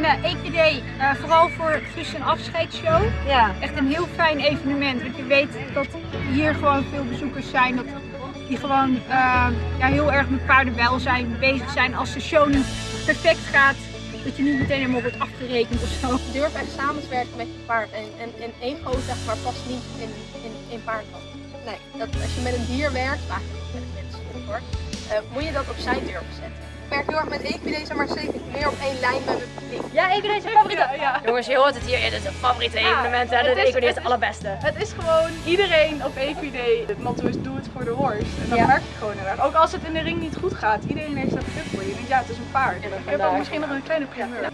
vind de EQD eh, vooral voor frisse en afscheidsshow Ja. echt een heel fijn evenement. Want je weet dat hier gewoon veel bezoekers zijn. Dat die gewoon eh, ja, heel erg met paardenwelzijn bezig zijn. Als de show niet perfect gaat, dat je niet meteen helemaal wordt afgerekend of zo. Durf echt samen te werken met je paard. En, en, en ego zeg maar past niet in, in, in paardland. Nee, dat, als je met een dier werkt, maar met een mens ook hoor, eh, moet je dat opzij durven zetten. Ik werk heel erg met EQD, zeg maar zeker meer op één lijn met mijn publiek. Ja, ik deze favoriete. Jongens, je hoort het hier. Dit is een favoriete evenement. Hè? het Dit is- is, het het allerbeste. Het is gewoon iedereen op EQD. Het motto is doe het voor de horse. En dat Ja. merk je gewoon heel erg. Ook als het in de ring niet goed gaat. Iedereen heeft dat grip voor je. Denkt ja, het is een paard. Je hebt ook misschien nog een kleine primeur.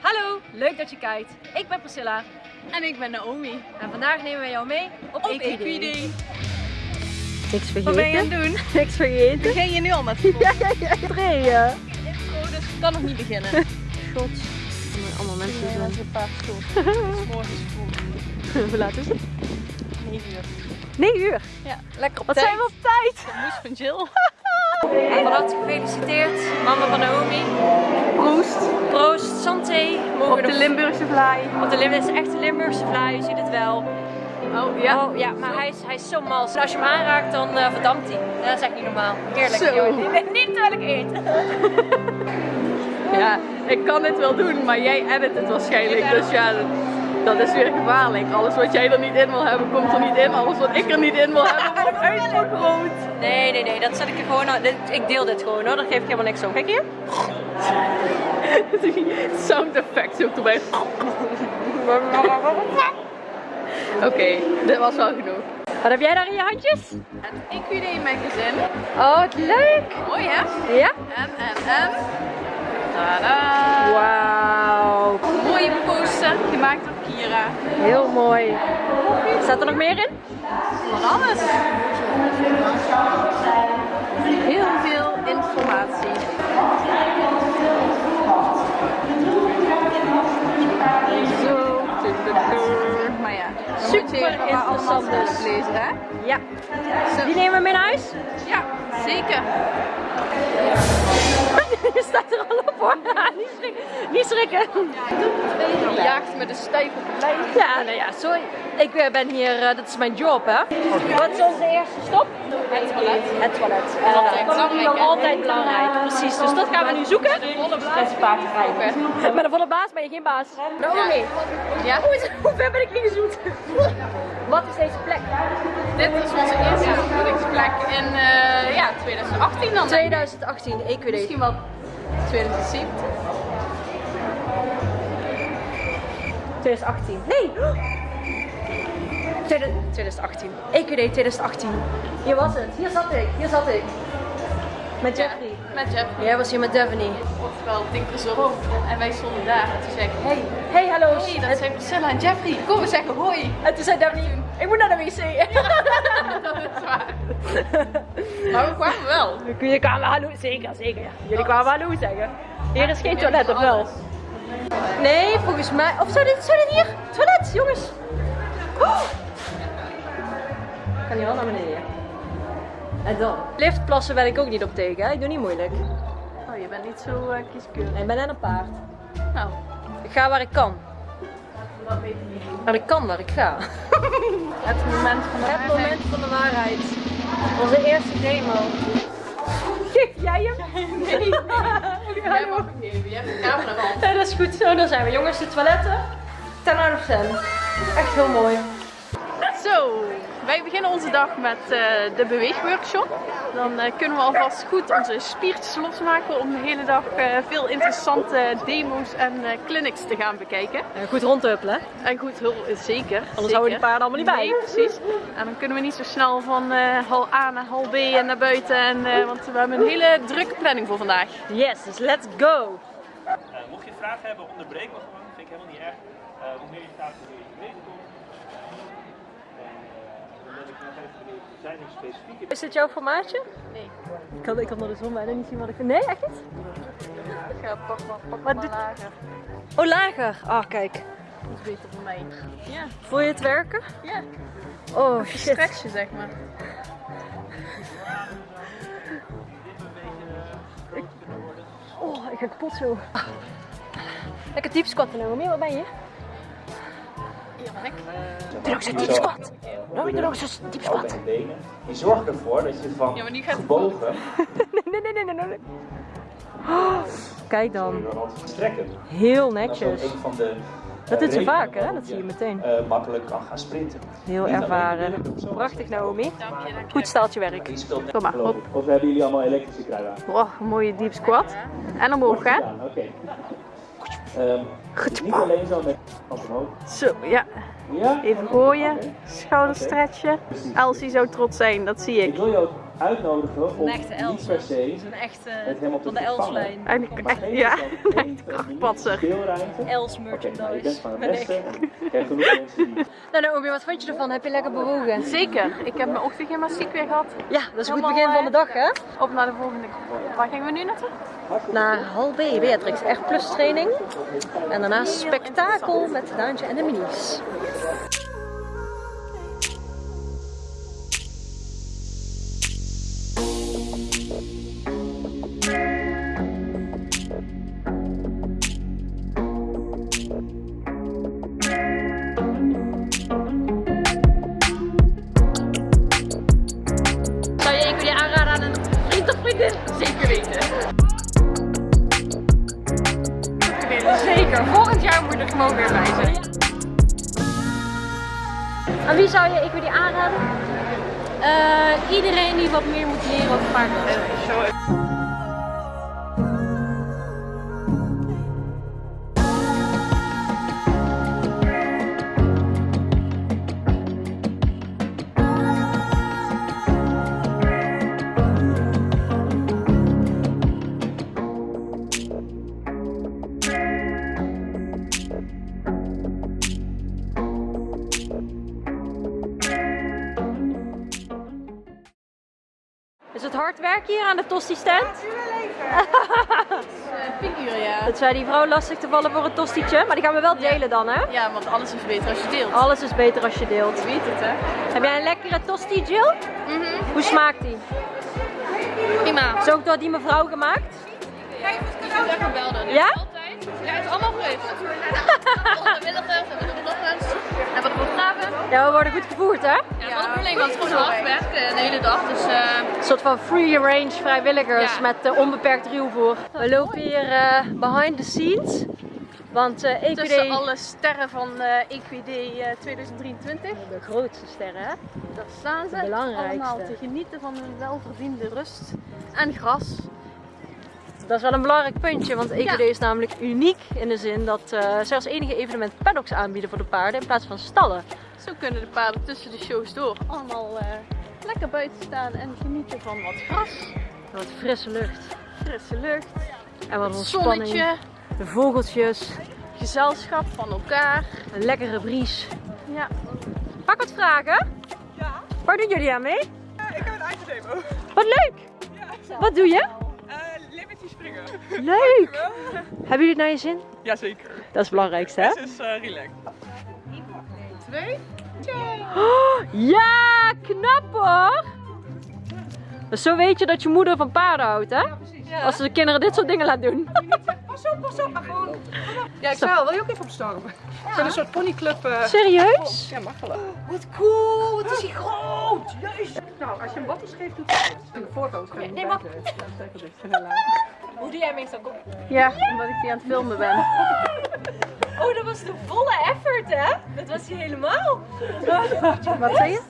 Hallo, leuk dat je kijkt. Ik ben Priscilla En ik ben Naomi. en vandaag nemen we jou mee op, Op EQD. Niks vergeten. Wat ben je aan het doen? Niks vergeten. Begin je nu al met Ja, ja, ja. Draaien. dus ik kan nog niet beginnen. Shots. Allemaal mensen zo. een paar stoel. Vroeg. Hoe laat is het? 9 uur. 9 uur. Ja, lekker op Wat tijd. zijn we op tijd? De moes van Jill. Van harte gefeliciteerd, mama van Naomi. Proost. Proost, santé. Mogen Op de Limburgse vlaai. Op de Lim dit is echt een Limburgse vlaai, je ziet het wel. Oh ja. Oh, ja, maar hij is, hij is zo mals. Als je hem aanraakt, dan eh, verdampt hij. Dat is echt niet normaal. Heerlijk. Zo. joh. Niet, niet terwijl ik eet. Ja, ik kan dit wel doen, maar jij edit het waarschijnlijk. Dus ja, dat- is weer gevaarlijk. Alles wat jij er niet in wil hebben, komt er niet in. Alles wat ik er niet in wil hebben, wordt uitvergroot. Nee, nee, nee, dat zet ik er gewoon aan. Ik deel dit gewoon hoor, daar geef ik helemaal niks om. Kijk hier. Sound effects ook erbij. Oké, dit was wel genoeg. Wat heb jij daar in je handjes? Het EQD magazine. Oh, wat leuk. Mooi hè? Ja? En, en, en. Tada! Wauw. Mooie poster, gemaakt door Kira. Heel mooi. Staat er nog meer in? Van alles. Heel veel informatie. Zo. Maar ja, dan moet je Super interessant dus. lezen hè? Ja. Die nemen we mee naar huis? Ja, zeker. Je staat er al op hoor. Niet schrikken. Niet schrikken. Die jaagt met een stijf op het lijf. Ja, nou ja, sorry. Ik eh, ben hier, eh, dat is mijn job hè. Wat is onze eerste stop? Het toilet. Het toilet. En Altijd dat is belangrijk, altijd belangrijk. Precies, dus dat gaan we nu zoeken. Dat is paard krijgen. Met een volle baas ben je geen baas. Naomi, Ja, hoe, is, hoe ver ben ik ingezoet? Wat is deze plek? dit is onze eerste voedingsplek in eh, ja, 2018 dan. 2018, EQD. Misschien wel 2017. 2018. Nee! 2018. EQD 2018. Hier was het. Hier zat ik. Hier zat ik. Met Jeffrey. Met Jeff. Jij was hier met Devony. Oftewel Tinkerzorg. En wij stonden daar. En toen zei ik, hey, Hey, hallo. hey, dat zijn Priscilla en Jeffrey. Kom we zeggen hoi. En toen zei Devony, ik moet naar de wc. dat is waar. maar we kwamen wel. Jullie kwamen hallo, zeker, zeker. Jullie kwamen hallo zeggen. Hier is geen toilet, of wel? Nee, volgens mij. Of zou dit, zou dit hier? Toilet, jongens. Oh. Ik kan hier wel naar beneden. En dan? Liftplassen ben ik ook niet op tegen, hè? Ik doe niet moeilijk. Je bent niet zo uh, kieskeurig. Nee, ik ben net een paard. Nou, Ik ga waar ik kan. dat weet ik niet. En ik kan waar ik ga. Het moment van de Het waarheid. moment van de waarheid. Onze eerste demo. Geef jij hem? Nee. Jij mag hem geven. Je hebt de camera dat is goed. Zo, daar zijn we. Jongens, de toiletten. 10 out of 10. Echt heel mooi. Zo, wij beginnen onze dag met eh, de beweegworkshop. Dan eh, kunnen we alvast goed onze spiertjes losmaken om de hele dag eh, veel interessante demo's en eh, clinics te gaan bekijken. En goed rondhuppelen. hè? En goed, zeker. Anders houden die paarden allemaal niet bij. Nee, precies. En dan kunnen we niet zo snel van eh, hal A naar hal B en naar buiten. En, eh, want we hebben een hele drukke planning voor vandaag. Yes, dus let's go. Eh, mocht je vragen hebben, onderbreek me gewoon. Vind ik helemaal niet erg. Eh hoe meer je gaat, hoe meer je weten komt. En eh, dan ben ik nog even benieuwd, zijn er specifieke Is dit jouw formaatje? Nee. Ik kan, ik kan door de zon bijna niet zien wat ik vind. Nee, echt niet? Ik ga pak maar, pak Wat maar doet- lager. Oh, lager. Ah, kijk. Dat is beter voor mij. Ja, Voel je het werken? ja. Oh, shit. Stretchen zeg maar. Ik ik ga kapot zo. Lekker diep squatten, Naomi. Wat ben je? Doe nog eens een diep squat. Naomi, doe nog een diep squat. en benen. Je zorgt ervoor dat je van gebogen Nee, nee, nee, nee, nee. nee. Oh, kijk dan. strekken. Heel Dat is netjes. ook een van de Dat doet ze redenen vaak, hè? Dat zie je meteen. eh, makkelijk kan gaan sprinten. Heel ervaren. Prachtig, zo. Naomi. Goed staaltje werk. Kom maar, geloof ik. Of hebben jullie allemaal elektrische kruiden aan? Oh, een mooie deep squat. En omhoog, hè? Ja, oké. Dus niet alleen zo met hand omhoog. Zo, ja. Ja? Even gooien. Schouder stretchen. Elsie zou trots zijn, dat zie Ik ik. wil ook uitnodigen om niet per se Een echte op de vangen. Eigenlijk Maar echt, ja. Els Oké, nou, je bent van het beste. Je hebt genoeg mensen die Nou Naomi, wat vond je ervan? Heb je lekker bewogen? Zeker. Ik heb mijn ochtendgymnastiek weer gehad. Ja, dat is een goed begin van de dag, hè? Op naar de volgende. Waar gingen we nu naartoe? Naar Hal B, Beatrix, R plus training. En daarna spektakel met Daantje en de minis. Hard werken hier aan de tosti stand? Tien uur, ja. Het zei die vrouw lastig te vallen voor een tostietje, maar die gaan we wel delen dan hè? Ja, want alles is beter als je deelt. Alles is beter als je deelt. Je weet het, hè? Heb jij een lekkere tosti, Jill? Mhm. Hoe smaakt die? Prima. Is ook door die mevrouw gemaakt? Vind het echt geweldig. Ja? Altijd. Ja, het is allemaal middagers, hebben we ochtends, hebben we de opgaven. Ja, we worden goed gevoerd hè? Ja, dat is bedoeling, want het is gewoon hard werken de hele dag. Dus eh, Een soort van free range vrijwilligers Ja. met eh, onbeperkt ruwvoer. We lopen hier eh, behind the scenes. Want eh EQD, Tussen alle sterren van eh EQD eh, 2023. de grootste sterren hè? Daar staan ze De belangrijkste. allemaal te genieten van hun welverdiende rust en gras. Dat is wel een belangrijk puntje, want EQD is namelijk uniek in de zin dat eh ze als enige evenement paddocks aanbieden voor de paarden in plaats van stallen. Zo kunnen de paarden tussen de shows door allemaal eh, lekker buiten staan en genieten van wat gras, En Wat frisse lucht frisse lucht, en wat ontspanning. zonnetje, De vogeltjes, gezelschap van elkaar. een lekkere bries. Ja. Ik wat vragen? Ja. Waar doen jullie aan mee? ik heb een eigen demo. Wat leuk! Wat doe je? Leuk! Hebben jullie het naar je zin? Jazeker. Dat is het belangrijkste hè? Het is uh, relaxed. Oh, ja, knap hoor! Dus zo weet je dat je moeder van paarden houdt hè? Als de kinderen dit soort dingen laat doen. Pas op, pas op, maar gewoon. Ja, ik zou. Wil je ook even opstaan? Ik ben een soort ponyclub. eh. Serieus? Ja, mag wel. Wat cool, wat is hij groot! Jezus. Nou, als je hem wattels geeft, doet hij het. Aan de voorkant gaan we nee, maar- Hoe doe jij meestal? ja, omdat ik die aan het filmen ben. Oh, dat was de volle effort hè? Dat was hij helemaal. Wat zei je?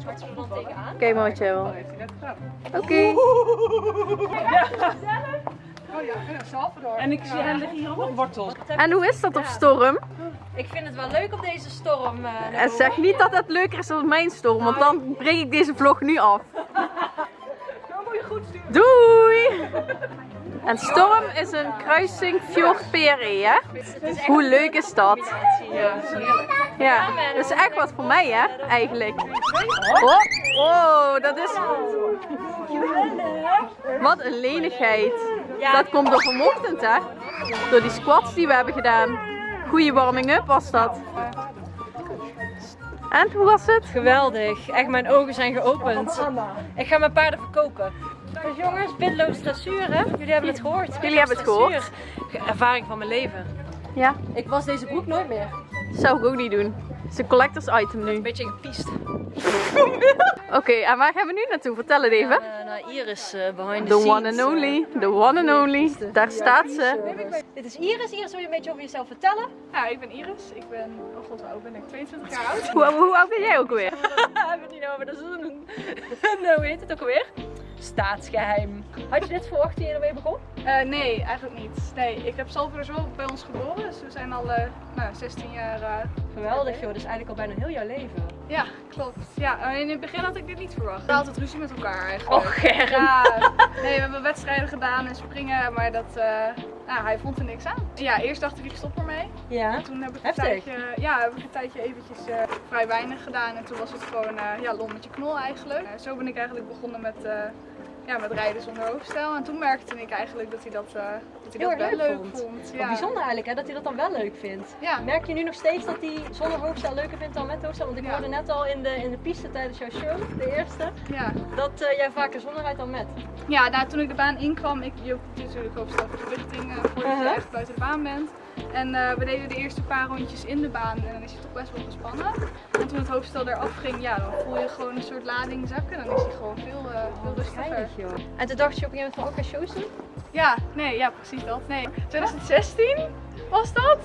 Zwart er dan tegenaan. Oké, maar wat jij wil. Oké. En ik zie hem liggen hier ook nog wortels. En hoe is dat op storm? Ik vind het wel leuk op deze storm. eh, En zeg niet dat het leuker is dan mijn storm, want dan breek ik deze vlog nu af. Doei! En Storm is een kruising Fjord hè? Hoe leuk is dat? Ja, dat is echt wat voor mij, hè? Eigenlijk. Oh, oh dat is... Wat een lenigheid. Dat komt door vanochtend, hè? Door die squats die we hebben gedaan. Goeie warming-up was dat. En hoe was het? Geweldig. Echt, mijn ogen zijn geopend. Ik ga mijn paarden verkopen. Dus jongens, bidloos dressuur hè? Jullie hebben het gehoord. Jullie hebben het gehoord. Dressuur. Ervaring van mijn leven. Ja, Ik was deze broek nooit meer. zou ik ook niet doen. Het is een collectors item nu. Een beetje gepiest. Oké, en waar gaan we nu naartoe? Vertel het even. Uh, nou, Iris uh, behind the, The scenes. one and only. The one and only. Daar staat ze. Dit is Iris. Iris, wil je een beetje over jezelf vertellen? Ja, ik ben Iris. Ik ben, oh god, hoe oud ben ik? 22 jaar oud. Hoe, hoe oud ben jij ook weer? Hebben we het niet over, dat is een... nou, hoe heet het ook alweer? Staatsgeheim. Had je dit verwacht toen je ermee begon? Eh, nee, eigenlijk niet. Nee, ik heb Salvador bij ons geboren, dus we zijn al eh, nou, 16 jaar. eh, Geweldig joh, dus eigenlijk al bijna heel jouw leven. Ja, klopt. Ja, in het begin had ik dit niet verwacht. We hadden altijd ruzie met elkaar eigenlijk. Och, Germ. Ja, nee, we hebben wedstrijden gedaan en springen, maar dat, nou, hij vond er niks aan. Ja, eerst dacht ik, ik stop ermee. Ja. Toen heb ik een Heftig. tijdje, ja, heb ik een tijdje eventjes eh, vrij weinig gedaan en toen was het gewoon eh ja, lol met je knol eigenlijk. Eh, zo ben ik eigenlijk begonnen met, ja, met rijden zonder hoofdstel en toen merkte ik eigenlijk dat hij dat, dat, hij Heel dat erg wel leuk leuk vond. vond. Wat Ja. bijzonder eigenlijk hè, dat hij dat dan wel leuk vindt. Ja. Merk je nu nog steeds dat hij zonder hoofdstel leuker vindt dan met hoofdstel? Want ik Ja. hoorde net al in de, in de piste tijdens jouw show, de eerste, Ja. dat jij vaker zonder rijdt dan met. Ja, nou, toen ik de baan inkwam, ik je hoeft natuurlijk hoofdstel verplichting uh, voordat je Uh-huh. echt buiten de baan bent. En eh, we deden de eerste paar rondjes in de baan en dan is je toch best wel gespannen. En toen het hoofdstel eraf ging, ja, dan voel je gewoon een soort lading zakken. Dan is hij gewoon veel, eh veel rustiger. Geinig joh. En toen dacht je op een gegeven moment van ook gaan shows doen? Ja, nee, ja, precies dat. Nee, 2016 was dat?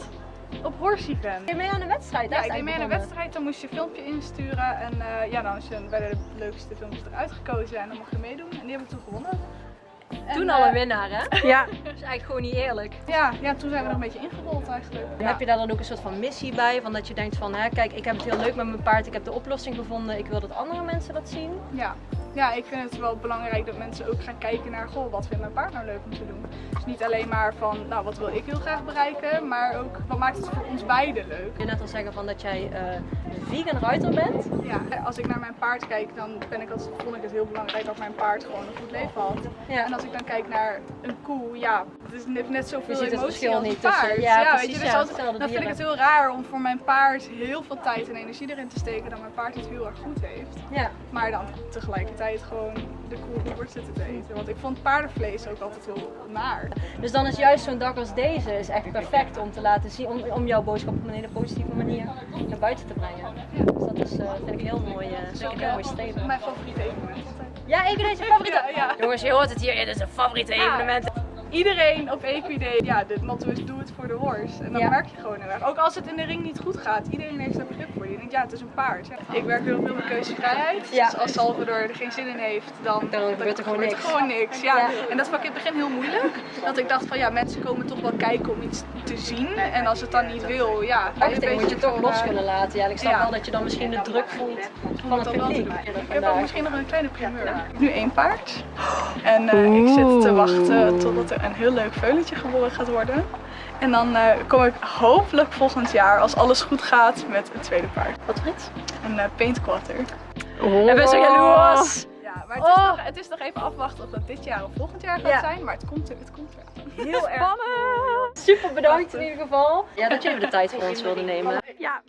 Op Horsiven. Ben je mee aan de wedstrijd? Ja, ik deed mee aan een wedstrijd, dan moest je een filmpje insturen en eh, ja, dan is je bij de leukste filmpjes eruit gekozen en dan mocht je meedoen. En die heb ik toen gewonnen. En, Toen al eh, een winnaar hè? Ja, is eigenlijk gewoon niet eerlijk. Ja, ja, toen zijn we nog een beetje ingerold eigenlijk. En Heb je daar dan ook een soort van missie bij? Van dat je denkt van, hè, kijk, ik heb het heel leuk met mijn paard, ik heb de oplossing gevonden, ik wil dat andere mensen dat zien. Ja. ja, ik vind het wel belangrijk dat mensen ook gaan kijken naar, goh, wat vindt mijn paard nou leuk om te doen? Dus niet alleen maar van, nou, wat wil ik heel graag bereiken, maar ook, wat maakt het voor ons beiden leuk? Je net al zeggen van dat jij eh, vegan ruiter bent. Ja, als ik naar mijn paard kijk, dan ben ik altijd, vond ik het heel belangrijk dat mijn paard gewoon een goed leven had. Ja. En als ik dan kijk naar een koe, ja, het is net, net zoveel Je ziet het emotie verschil als niet paard. tussen- ja, weet precies, je, dus dan vind ik het heel raar om voor mijn paard heel veel tijd en energie erin te steken dat mijn paard het heel erg goed heeft. Ja. Maar dan tegelijkertijd gewoon de koe Hubert zitten te eten. Want ik vond paardenvlees ook altijd heel naar. Dus dan is juist zo'n dag als deze is echt perfect om te laten zien, om, om jouw boodschap op een hele positieve manier naar buiten te brengen. Dus dat is, eh, vind ik heel mooi, eh, vind ik een heel mooi streven. Mijn favoriete evenement. Ja, Equiday is favoriete. Ja, ja. Jongens, je hoort het hier, dit is een favoriete evenement. Iedereen op Equiday, ja, de motto is doe het voor de horse. En dan Ja. merk je gewoon heel erg. Ook als het in de ring niet goed gaat, iedereen heeft daar begrip voor. Je denkt, ja, het is een paard. Ja. Ik werk heel veel met keuzevrijheid. Ja. Dus als Salvador er geen zin in heeft, dan, Dan gebeurt er gewoon niks. gewoon niks. Ja. Ja. En dat vond ik in het begin heel moeilijk. Dat ik dacht van, ja, mensen komen toch wel kijken om iets te zien. En als het dan niet wil, ja. Achting moet je toch los eh, kunnen laten. Ja, ik snap wel dat je dan misschien de druk voelt van het publiek. Ik heb ook Vandaag. misschien nog een kleine primeur. Ik heb nu één paard. En ik zit te wachten totdat er een heel leuk veulentje geboren gaat worden. En dan eh, kom ik hopelijk volgend jaar, als alles goed gaat, met een tweede paard. Wat Frits? Een eh, paint quarter. Ik ben zo jaloers. Ja, maar het is, Oh. nog, het is nog even afwachten of dat dit jaar of volgend jaar gaat Ja. zijn. Maar het komt er, het komt er. Heel erg. Super bedankt in ieder geval. Ja, dat jullie de tijd voor ons wilden nemen. ja.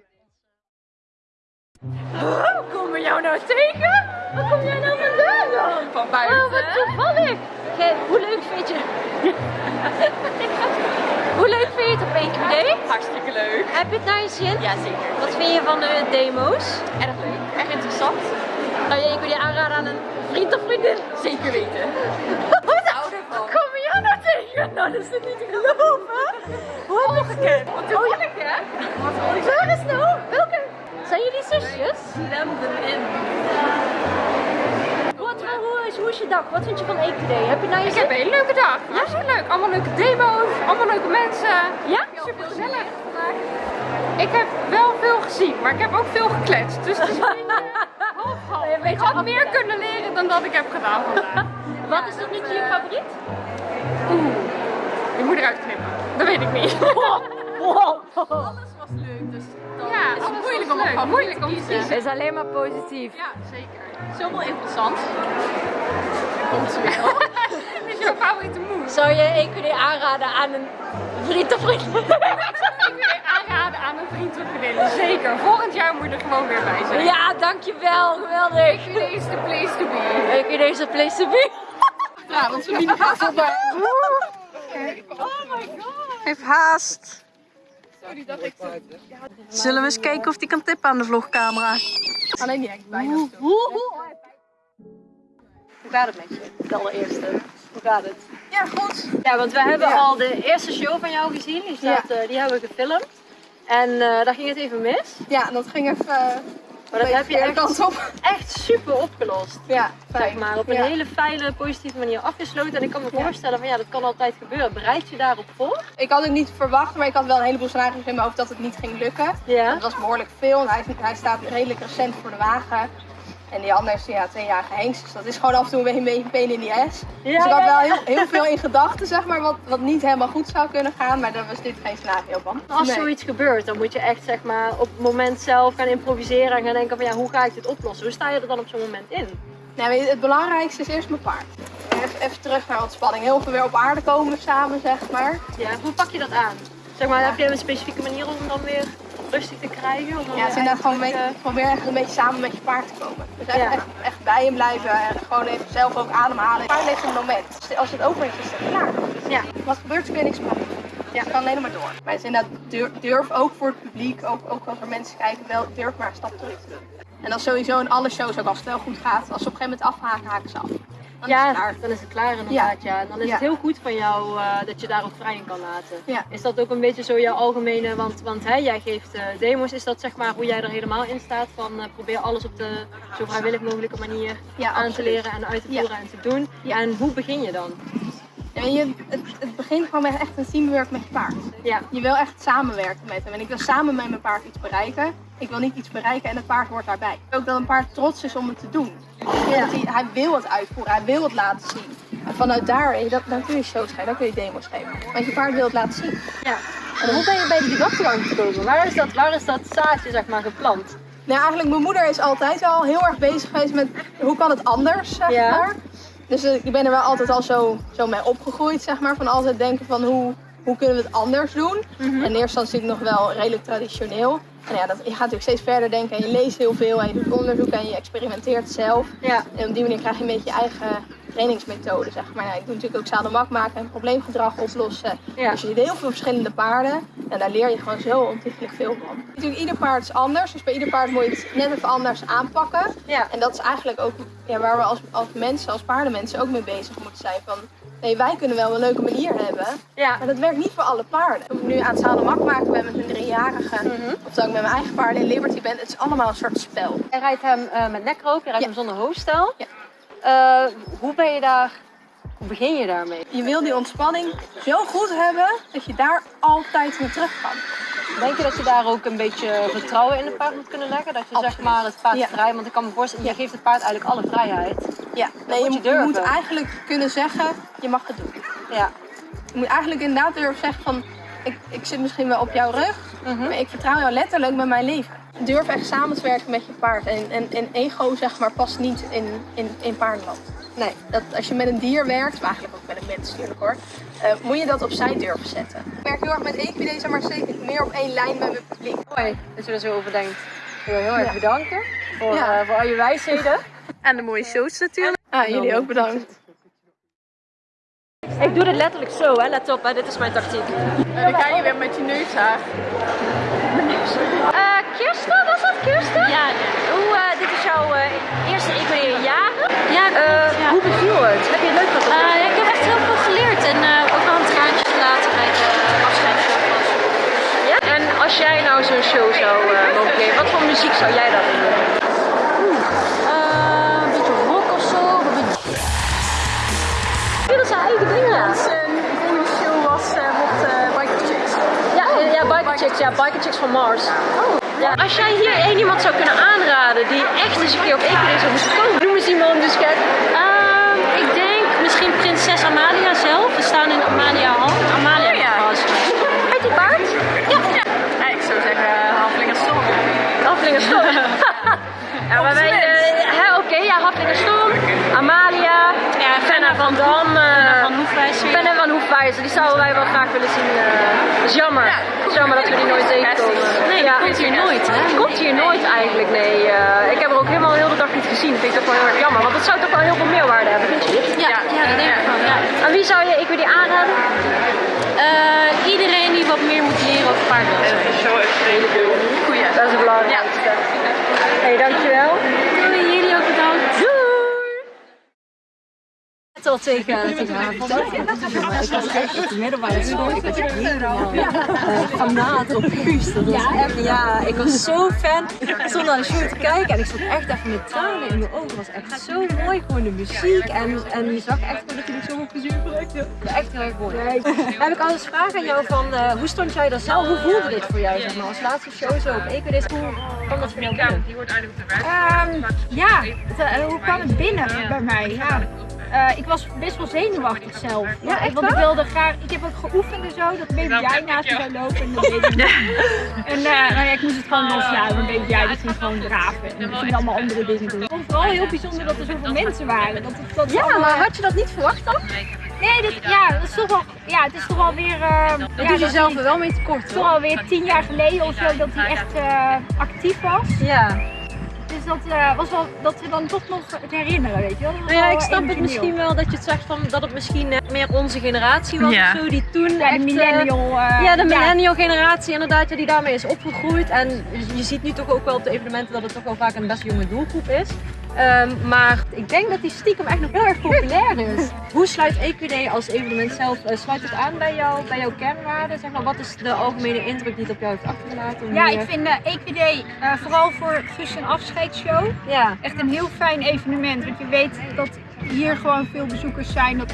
Komen we jou nou tegen? Waar kom jij nou vandaan dan? Van buiten. Oh, wat toevallig. Gij, hoe leuk vind je... hoe leuk vind je het op EQD? Hartstikke leuk. Heb je het naar je zin? Ja, zeker. Wat vind je van de demo's? Erg leuk. Erg interessant. Zou je EQD aanraden aan een vriend of vriendin? Zeker weten. Wat. Kom je nou tegen? Nou, dat is het niet te geloven. Hoe heb je gekend? Wat toevallig, hè? Dag? Wat vind je van EQD? Heb je naar je Ik zin? heb een hele leuke dag. Hartstikke leuk. Allemaal leuke demo's, allemaal leuke mensen. Ja? Super gezellig. Ik heb wel veel gezien, maar ik heb ook veel gekletst. Dus het is een. Een beetje Ik had meer kunnen leren dan dat ik heb gedaan vandaag. Wat is tot nu toe je favoriet? Je moet eruit knippen. Dat weet ik niet. Ja, is het moeilijk om leuk. Moeilijk om te kiezen. Het is alleen maar positief. Ja, zeker. Zoveel interessant. Wat is jouw favoriete moes? Zou je EQD aanraden aan een vriend of vriendin? Ik wil je aanraden aan een vriend of vriendin. Zeker. Volgend jaar moet je er gewoon weer bij zijn. Ja, dankjewel. Geweldig. Deze is the place to be. EQD is a place to be. achteraan, want Sabine gaat op mij. Heeft haast. Zullen we eens kijken of die kan tippen aan de vlogcamera? Alleen die hangt bijna stil. Hoe gaat het met je? De allereerste. Hoe gaat het? Ja, goed. Ja, want we hebben Ja. al de eerste show van jou gezien. Die, staat, eh, die hebben we gefilmd. En eh, daar ging het even mis. Ja, dat ging even uh, Maar dat heb je echt, kant op. echt super opgelost. Ja, Zeg maar, op een Ja. hele fijne, positieve manier afgesloten. En ik kan me voorstellen van ja, dat kan altijd gebeuren. Bereid je daarop voor? Ik had het niet verwacht, maar ik had wel een heleboel scenario's in mijn hoofd dat het niet ging lukken. Ja. Het was behoorlijk veel, hij, hij staat redelijk recent voor de wagen. En die andere is ja, tweejarige Henks, dus dat is gewoon af en toe een beetje een in the ass. Ja, dus ik had wel heel, heel veel in gedachten, zeg maar, wat, wat niet helemaal goed zou kunnen gaan. Maar daar was dit geen scenario van. Als Nee. zoiets gebeurt, dan moet je echt zeg maar op het moment zelf gaan improviseren en gaan denken van ja, hoe ga ik dit oplossen? Hoe sta je er dan op zo'n moment in? Nou, het belangrijkste is eerst mijn paard. Even, even terug naar ontspanning. Heel veel weer op aarde komen samen, zeg maar. Ja, hoe pak je dat aan? Zeg maar, heb je een specifieke manier om dan weer rustig te krijgen? Om dan Ja, weer inderdaad gewoon probeer echt een beetje samen met je paard te komen. Dus echt, Ja. echt, echt bij hem blijven en gewoon even zelf ook ademhalen. Het paard heeft een moment. Dus Als het over is, is het klaar. Ja. Wat gebeurt, kun je niks maken. Ja, het kan alleen maar door. Maar het is inderdaad, durf, durf ook voor het publiek, ook, ook als er mensen kijken, wel, durf maar een stap terug te doen. En dat is sowieso in alle shows, ook als het wel goed gaat, als ze op een gegeven moment afhaken, haken ze af. Dan is ja, het klaar. dan is het klaar inderdaad. Ja. En dan is Ja. het heel goed van jou eh, dat je daar ook vrij in kan laten. Ja. Is dat ook een beetje zo jouw algemene, want, want hè, jij geeft eh, demos, is dat zeg maar hoe jij er helemaal in staat van eh, probeer alles op de zo vrijwillig mogelijke manier Ja, aan te leren en uit te Ja. voeren en te doen. Ja. En hoe begin je dan? Ja, je, het, het begint gewoon met echt een teamwork met je paard. Ja. Je wil echt samenwerken met hem. En ik wil samen met mijn paard iets bereiken. Ik wil niet iets bereiken en het paard hoort daarbij. Ook dat een paard trots is om het te doen. Dat hij, hij wil het uitvoeren, hij wil het laten zien. En vanuit daar, dat, dan kun je shows geven, dan kun je demos geven. Want je paard wil het laten zien. Ja. En hoe ben je bij die gedachtegang gekomen? Waar is dat, waar is dat zaadje zeg maar geplant? Nou, eigenlijk mijn moeder is altijd wel heel erg bezig geweest met hoe kan het anders, zeg Ja. maar. Dus eh, ik ben er wel altijd al zo, zo mee opgegroeid, zeg maar. Van altijd denken van hoe, hoe kunnen we het anders doen. En in eerste instantie nog wel redelijk traditioneel. Ja, dat, je gaat natuurlijk steeds verder denken en je leest heel veel en je doet onderzoek en je experimenteert zelf. Ja. En op die manier krijg je een beetje je eigen trainingsmethode, zeg maar. Nou, ik doe natuurlijk ook zadelmak maken en probleemgedrag oplossen. Ja. Dus je ziet heel veel verschillende paarden en daar leer je gewoon zo ontiegelijk veel van. Natuurlijk, ieder paard is anders, dus bij ieder paard moet je het net even anders aanpakken. Ja. En dat is eigenlijk ook ja, waar we als, als mensen, als paardenmensen ook mee bezig moeten zijn. Van, nee, wij kunnen wel een leuke manier hebben, Ja. maar dat werkt niet voor alle paarden. Toen ik nu aan het zadelmak maken ben met mijn driejarige, Mhm. of dat ik met mijn eigen paarden in Liberty ben, het is allemaal een soort spel. Je rijdt hem eh, met nekroop, je rijdt Ja. hem zonder hoofdstel. Ja. Eh, hoe ben je daar, hoe begin je daarmee? Je wil die ontspanning zo goed hebben dat je daar altijd naar terug kan. Denk je dat je daar ook een beetje vertrouwen in het paard moet kunnen leggen? Dat je zeg maar het paard Ja. vrij, want ik kan me voorstellen, je geeft het paard eigenlijk alle vrijheid. Ja, nee, moet je, moet eigenlijk kunnen zeggen, je mag het doen. Ja. Je moet eigenlijk inderdaad durven zeggen van, ik, ik zit misschien wel op jouw rug, Mhm. maar ik vertrouw jou letterlijk met mijn leven. Durf echt samen te werken met je paard. En, en, en ego zeg maar past niet in, in, in paardenland. Nee, dat, als je met een dier werkt, maar eigenlijk ook met een mens natuurlijk hoor, eh, moet je dat opzij durven zetten. Ik werk heel erg met equidese, maar zeker meer op één lijn met mijn publiek. Mooi dat je er zo over denkt. Ik wil heel erg Ja. bedanken voor, Ja. eh, voor al je wijsheden. En de mooie shows natuurlijk. Ah, jullie ook bedankt. Ik doe dit letterlijk zo, hè. let op, hè. dit is mijn tactiek. En dan ga je weer met je neus aan. Kirsten, was dat Kirsten? Ja. Hoe, eh, dit is jouw eh, eerste equine jaren. Ja, ja. Hoe beviel het? Heb je het leuk gehad? Eh, ja, ik heb echt heel veel geleerd en ook wel een traantje gelaten bij de afscheidsshow Ja? En als jij nou zo'n show zou mogen geven, wat voor muziek zou jij dan doen? Een beetje rock of zo. Een beetje... Dat zijn eigen dingen. Ja, ja, Biker Chicks, ja, Biker Chicks van Mars. Ja. Als jij hier één iemand zou kunnen aanraden die echt eens een keer op Equidin zou moeten komen, noem eens iemand dus gek. Ehm, ik denk misschien prinses Amalia zelf. We staan in Amalia Hall. En die zouden wij wel graag willen zien. eh. Dat is jammer. Het is jammer dat we die nooit tegenkomen. Nee, ja. komt hier nooit, hè? Komt hier nooit eigenlijk, nee. eh. ik heb er ook helemaal heel de dag niet gezien. Dat vind ik toch wel heel erg jammer, want dat zou toch wel heel veel meerwaarde hebben, vind je niet? Ja, ja, dat denk ik wel, ja. Aan wie zou je ik weer die aanraden? Eh, iedereen die wat meer moet leren over paardenwelzijn. Goeie. Dat is het belangrijkste. Hé, hey, dankjewel. Tegen, tegen haar Ik was echt op de middelbare school. Ik was echt helemaal eh, fanaat op Guus. Dat was echt, ja, ik was zo fan. Ik stond naar de show te kijken en ik stond echt even met tranen in mijn ogen. Het was echt zo mooi, gewoon de muziek. En, en je zag echt dat je er zo op plezier bracht. Echt heel erg mooi. Dan heb ik altijd vraag aan jou van, eh, hoe stond jij daar zelf? Hoe voelde dit voor jou, zeg maar, als laatste show zo op EQD's? Hoe kwam dat voor jou binnen? Ehm, ja, eh, hoe kwam het binnen bij mij? Ja. Eh, ik was best wel zenuwachtig zelf. Ja, echt Want ik wilde graag, ik heb ook geoefend en zo, dat baby jij naast me zou lopen en dat deed ik niet. En eh, nou ja, ik moest het gewoon loslaten, want baby jij die ging gewoon draven en ging allemaal andere dingen doen. Ik vond het vooral heel bijzonder dat er zoveel mensen waren. Dat, het- dat Ja, allemaal- maar had je dat niet verwacht dan? Nee, dit, ja, dat is toch wel, ja, het is toch wel weer... eh Dat ja, doe je dat zelf hij- er wel mee tekort, toch hoor. alweer tien jaar geleden of zo dat hij echt eh, actief was. Ja. Dus dat eh, was wel, dat we dan toch nog het herinneren, weet je wel. Nou ja, ik snap het misschien wel dat je het zegt van dat het misschien eh, meer onze generatie was Ja. of zo, die toen echt, de eh, millennial. eh, ja, de millennial generatie inderdaad, ja, die daarmee is opgegroeid. En je- je ziet nu toch ook wel op de evenementen dat het toch wel vaak een best jonge doelgroep is. Ehm, maar ik denk dat die stiekem echt nog heel erg populair is. Hoe sluit EQD als evenement zelf, eh, sluit het aan bij, jou, bij jouw kernwaarden? Zeg maar, wat is de algemene indruk die het op jou heeft achtergelaten? Ja, ik eh, vind de EQD eh, vooral voor Guus een afscheidsshow ja. echt een heel fijn evenement. Want je weet dat hier gewoon veel bezoekers zijn dat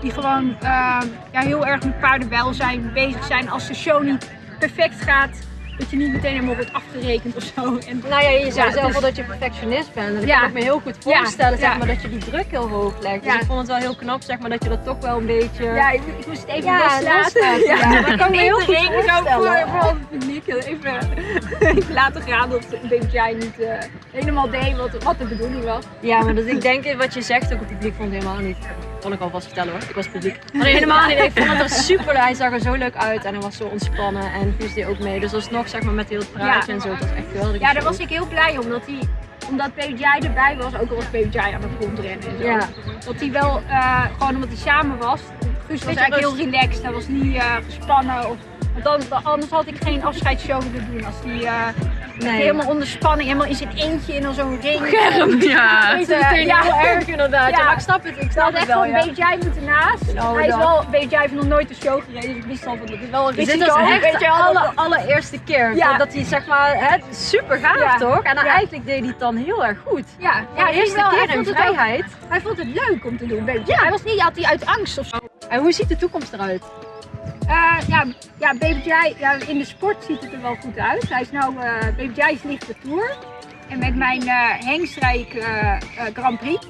die gewoon eh, ja, heel erg met paardenwelzijn bezig zijn. Als de show niet perfect gaat, dat je niet meteen helemaal wordt afgerekend of zo. En, Nou ja, je zei Ja, zelf al dat je perfectionist bent. En ik Ja. kan het me heel goed voorstellen, Ja, zeg maar, dat je die druk heel hoog legt. Dus ik vond het wel heel knap, zeg maar, dat je dat toch wel een beetje... ja, ik, ik moest het even Ja, loslaten. ja. Dat kan ik me heel goed ook voor, voorstellen. vooral het publiek even, even laten gaan dat Jai niet eh, helemaal deed wat, wat de bedoeling was. Ja, maar dat, ik denk wat je zegt, ook het publiek vond helemaal niet. Kan ik alvast vertellen hoor, ik was publiek. Nee, helemaal niet. Ik vond het er super, hij zag er zo leuk uit en hij was zo ontspannen en deed ook mee. Dus alsnog zeg maar met heel het praatje Ja. en zo, was echt geweldig. Ja, daar was ik heel blij om. Dat hij, omdat Jai erbij was, ook al was Jai aan het rondrennen en zo. Ja. Dat hij wel, eh, gewoon omdat hij samen was. Guus was eigenlijk rust. heel relaxed. Hij was niet eh, gespannen. Of, want dan, anders had ik geen afscheidsshow willen doen. Als hij eh, Nee. helemaal onder spanning, helemaal in zijn eentje in zo'n ring. Ja. Weet je, meteen ja. heel erg inderdaad. Ja. Ja. maar ik snap het, ik snap het echt wel. wel Ja. Baby Jai moeten naast. Oh, hij is dat. wel, Baby Jai heeft nog nooit een show gereden. Dus ik wist al van dat is wel een risico. dit was echt weet de je wel, alle, dat- allereerste keer Ja. dat hij zeg maar, hè, super gaaf toch? En dan eigenlijk deed hij het dan heel erg goed. Ja, Ja, de eerste wel, keer hij in vond het ook- vrijheid. Hij vond het leuk om te doen. Baby Jai. Hij was niet, had hij uit angst of zo. En hoe ziet de toekomst eruit? Eh, ja, ja, Baby Jai, ja, in de sport ziet het er wel goed uit. Hij is nou, eh Baby Jai is lichte tour. En met mijn eh hengst rijd ik eh, eh, Grand Prix.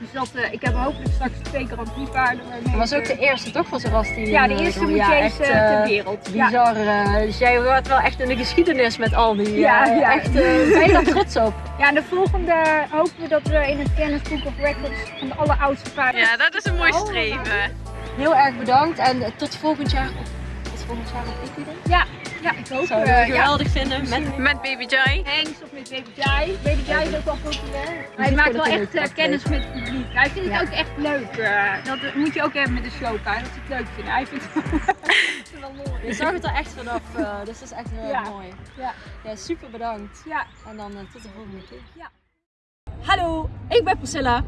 Dus dat, eh, ik heb hopelijk straks twee Grand Prix paarden. Dat was ook de eerste toch van die Ja, de eerste ja, echt, eh, eh, ter wereld. Ja. Bizar. eh, dus jij wordt wel echt in de geschiedenis met al die. Ja, ja. Echt, eh, ben je daar trots op? ja, en de volgende hopen we dat we in het Guinness Book of Records van de alleroudste paarden. Ja, dat is een mooi streven. Heel erg bedankt en eh, tot volgend jaar. Tot volgend jaar op Equidé. Ja, ja, ik hoop Zou ik eh, ja. geweldig vinden. Met Met Baby Jai. Hengst of met Baby Jai. Baby Jai is ook wel populair. Hij maakt wel echt eh, kennis met het publiek. Hij vindt Ja. het ook echt leuk. dat moet je ook hebben met de showpaard, dat ze het leuk vinden. Hij vindt het wel mooi. je zag het er echt vanaf, dus dat is echt heel Ja. mooi. Ja. Ja, super bedankt. Ja. En dan tot de volgende keer. Ja. Hallo, ik ben Priscilla.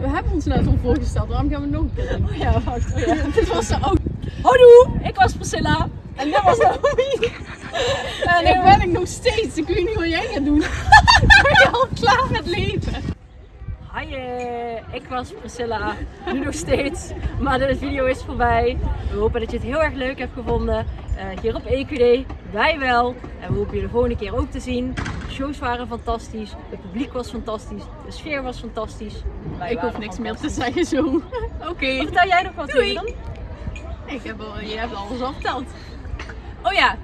We hebben ons net al voorgesteld, waarom gaan we nog een keer doen? Oh ja, wacht. Oh ja. Dit was er ook. Hallo, ik was Priscilla. En dit was Naomi. En nu ben ik nog steeds. Ik weet niet wat jij gaat doen. ben je al klaar met leven? Hi, eh, ik was Priscilla. Nu nog steeds. Maar de video is voorbij. We hopen dat je het heel erg leuk hebt gevonden. eh, hier op EQD. Wij wel. En we hopen je de volgende keer ook te zien. Shows waren fantastisch. Het publiek was fantastisch. De sfeer was fantastisch. Wij Ik hoef niks meer te zeggen zo. Oké. Vertel jij nog wat Doei. dan? Ik heb al, je hebt alles al verteld. Oh ja,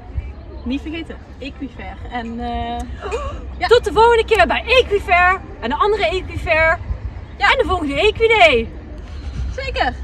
niet vergeten. Equifair. En eh Tot de volgende keer bij Equifair. En de andere Equifair. Ja. En de volgende EQD. zeker.